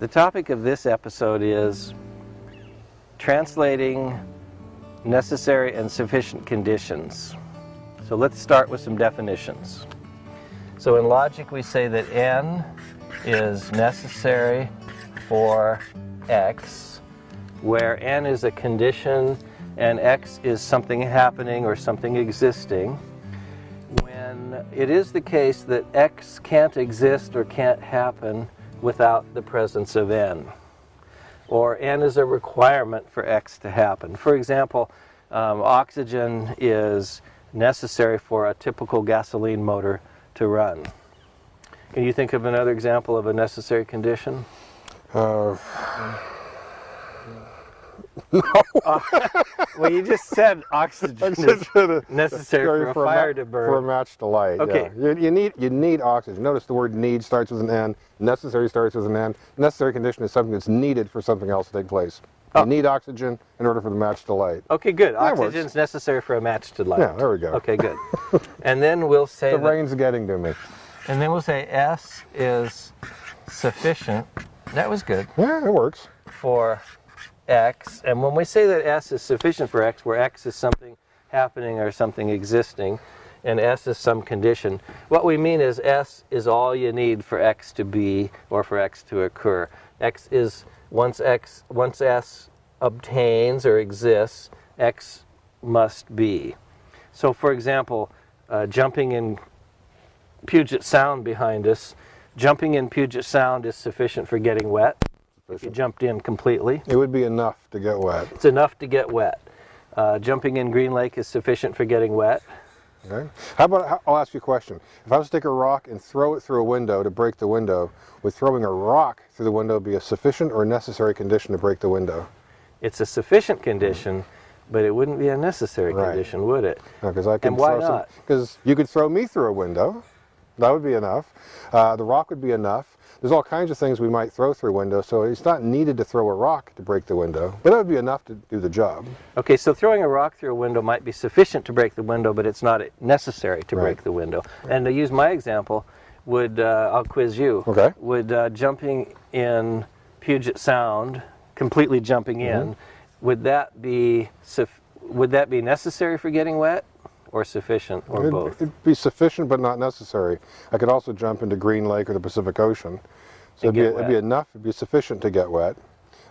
The topic of this episode is translating necessary and sufficient conditions. So let's start with some definitions. So in logic we say that n is necessary for x, where n is a condition and x is something happening or something existing. When it is the case that x can't exist or can't happen without the presence of n, or n is a requirement for x to happen. For example, um, oxygen is necessary for a typical gasoline motor to run. Can you think of another example of a necessary condition? Uh, Uh, well, you just said oxygen is necessary for a fire to burn. For a match to light. Okay. yeah. You, you need you need oxygen. Notice the word need starts with an N. Necessary starts with an N. Necessary condition is something that's needed for something else to take place. Oh. You need oxygen in order for the match to light. Okay, good. That. Oxygen is necessary for a match to light. Yeah, there we go. Okay, good. and then we'll say The rain's getting to me. and then we'll say S is sufficient. That was good Yeah, it works. for X. And when we say that S is sufficient for X, where X is something happening or something existing, and S is some condition, what we mean is S is all you need for X to be or for X to occur. X is once X once S obtains or exists, X must be. So, for example, uh, jumping in Puget Sound behind us, jumping in Puget Sound is sufficient for getting wet. If you jumped in completely, It would be enough to get wet. it's enough to get wet. Uh, jumping in Green Lake is sufficient for getting wet. Okay. How about I'll ask you a question. If I was to take a rock and throw it through a window to break the window, would throwing a rock through the window be a sufficient or necessary condition to break the window? It's a sufficient condition, but it wouldn't be a necessary Right. condition, would it? Because I can And why not? Because you could throw me through a window. That would be enough. Uh, the rock would be enough. There's all kinds of things we might throw through windows, so it's not needed to throw a rock to break the window, but that would be enough to do the job. Okay, so throwing a rock through a window might be sufficient to break the window, but it's not necessary to Right. break the window. And to use my example, would uh, I'll quiz you. Okay. Would uh, jumping in Puget Sound, completely jumping in, would that be would that be necessary for getting wet, or sufficient, or It'd, both? it'd be sufficient, but not necessary. I could also jump into Green Lake or the Pacific Ocean, so it'd be, it'd be enough. It'd be sufficient to get wet,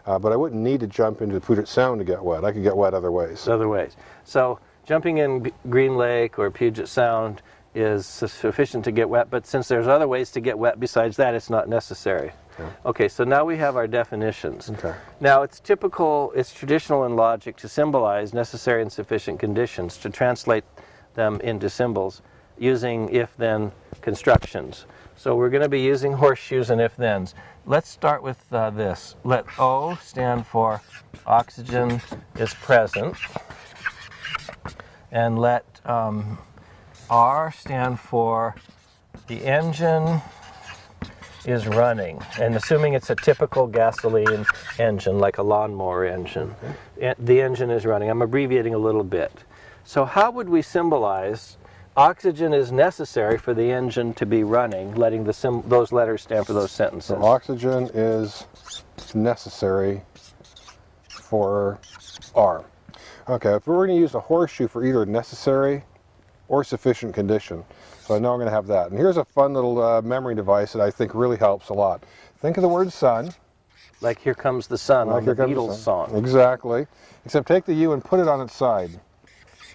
uh, but I wouldn't need to jump into Puget Sound to get wet. I could get wet other ways. other ways. So jumping in B- Green Lake or Puget Sound is sufficient to get wet, but since there's other ways to get wet besides that, it's not necessary. Okay, so now we have our definitions. Okay. Now it's typical, it's traditional in logic to symbolize necessary and sufficient conditions, to translate them into symbols using if-then constructions. So we're going to be using horseshoes and if-thens. Let's start with uh, this. Let O stand for oxygen is present, and let um, R stand for the engine is running, and assuming it's a typical gasoline engine, like a lawnmower engine, the engine is running. I'm abbreviating a little bit. So how would we symbolize oxygen is necessary for the engine to be running, letting the sim- those letters stand for those sentences? So oxygen is necessary for R. Okay, if we're going to use a horseshoe for either necessary or sufficient condition, so I know I'm going to have that. And here's a fun little uh, memory device that I think really helps a lot. Think of the word sun. Like Here Comes the Sun on Here the Beatles sun. song. Exactly. Except take the U and put it on its side.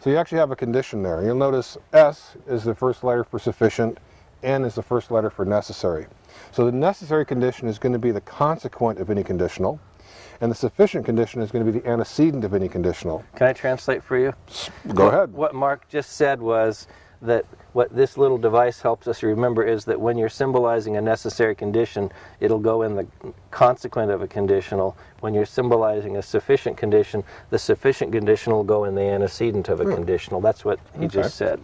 So you actually have a condition there. You'll notice S is the first letter for sufficient, N is the first letter for necessary. So the necessary condition is going to be the consequent of any conditional, and the sufficient condition is going to be the antecedent of any conditional. Can I translate for you? Go ahead. What Mark just said was that what this little device helps us remember is that when you're symbolizing a necessary condition, it'll go in the consequent of a conditional. When you're symbolizing a sufficient condition, the sufficient conditional will go in the antecedent of a hmm. conditional. That's what he just said.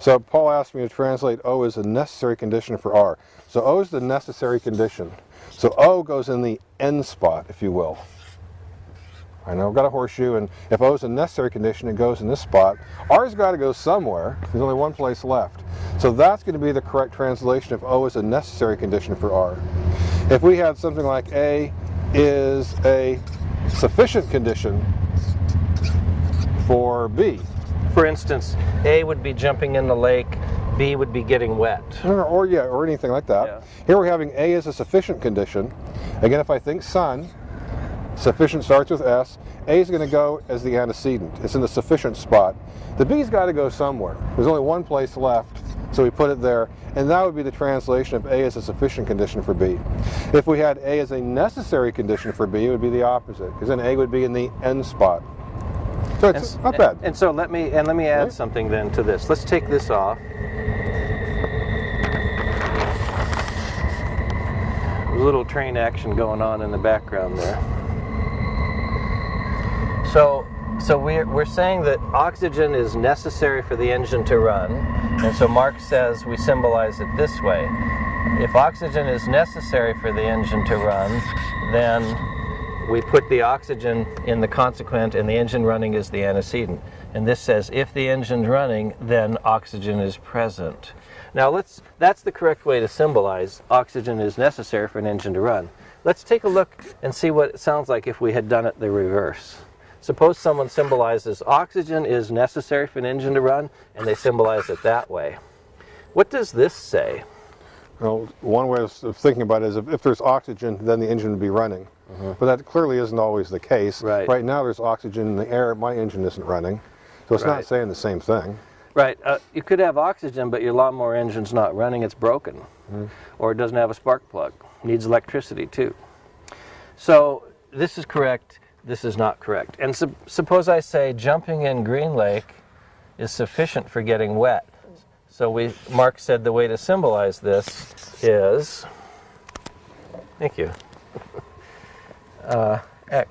So Paul asked me to translate O as a necessary condition for R. So O is the necessary condition. So O goes in the N spot, if you will. I know I've got a horseshoe, and if O is a necessary condition, it goes in this spot. R's got to go somewhere. There's only one place left. So that's going to be the correct translation if O is a necessary condition for R. If we had something like A is a sufficient condition for B, For instance, A would be jumping in the lake, B would be getting wet. or, or yeah, or anything like that. Yeah. Here we're having A as a sufficient condition. Again, if I think sun, sufficient starts with S. A is going to go as the antecedent. It's in the sufficient spot. The B's got to go somewhere. There's only one place left, so we put it there, and that would be the translation of A as a sufficient condition for B. If we had A as a necessary condition for B, it would be the opposite, because then A would be in the end spot. So it's not bad. And so let me and let me add Right. something then to this. Let's take this off. There's a little train action going on in the background there. So so we're, we're saying that oxygen is necessary for the engine to run, and so Mark says we symbolize it this way. If oxygen is necessary for the engine to run, then we put the oxygen in the consequent and the engine running is the antecedent. And this says if the engine's running, then oxygen is present. Now let's that's the correct way to symbolize oxygen is necessary for an engine to run. Let's take a look and see what it sounds like if we had done it the reverse. Suppose someone symbolizes oxygen is necessary for an engine to run and they symbolize it that way. What does this say? Well, one way of thinking about it is if, if there's oxygen, then the engine would be running. But that clearly isn't always the case. Mm-hmm. Right. now, there's oxygen in the air. My engine isn't running, so it's Right. not saying the same thing. Right. Uh, you could have oxygen, but your lawnmower engine's not running, it's broken. Or it doesn't have a spark plug. Needs electricity too. So this is correct, this is not correct. And sup- suppose I say jumping in Green Lake is sufficient for getting wet. So we Mark said the way to symbolize this is Thank you. Uh,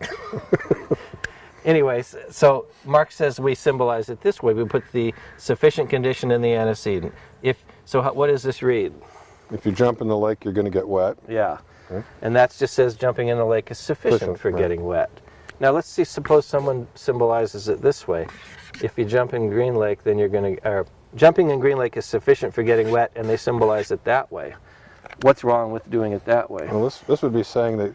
Anyways, so Mark says we symbolize it this way. We put the sufficient condition in the antecedent. If so, how, what does this read? If you jump in the lake, you're going to get wet. Yeah, Okay. and that just says jumping in the lake is sufficient Sufficient, for right. getting wet. Now let's see. Suppose someone symbolizes it this way: if you jump in Green Lake, then you're going to. Or jumping in Green Lake is sufficient for getting wet, and they symbolize it that way. What's wrong with doing it that way? Well, this, this would be saying that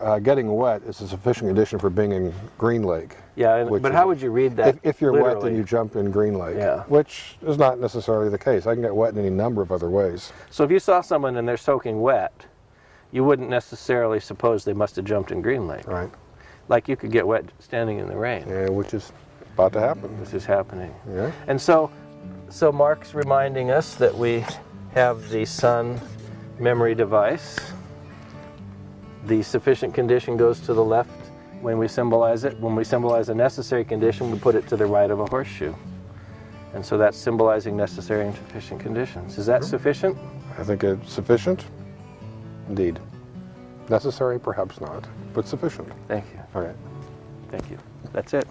uh, getting wet is a sufficient condition for being in Green Lake. Yeah, but how would you read that? If, if you're wet, then you jump in Green Lake, Yeah. which is not necessarily the case. I can get wet in any number of other ways. So if you saw someone and they're soaking wet, you wouldn't necessarily suppose they must have jumped in Green Lake. Right. Like you could get wet standing in the rain. Yeah, which is about to happen. This is happening. Yeah. And so, so Mark's reminding us that we have the sun memory device. The sufficient condition goes to the left when we symbolize it. When we symbolize a necessary condition, we put it to the right of a horseshoe. And so that's symbolizing necessary and sufficient conditions. Is that sufficient? I think it's sufficient. Indeed. Necessary, perhaps not, but sufficient. Thank you. All right. Thank you. That's it.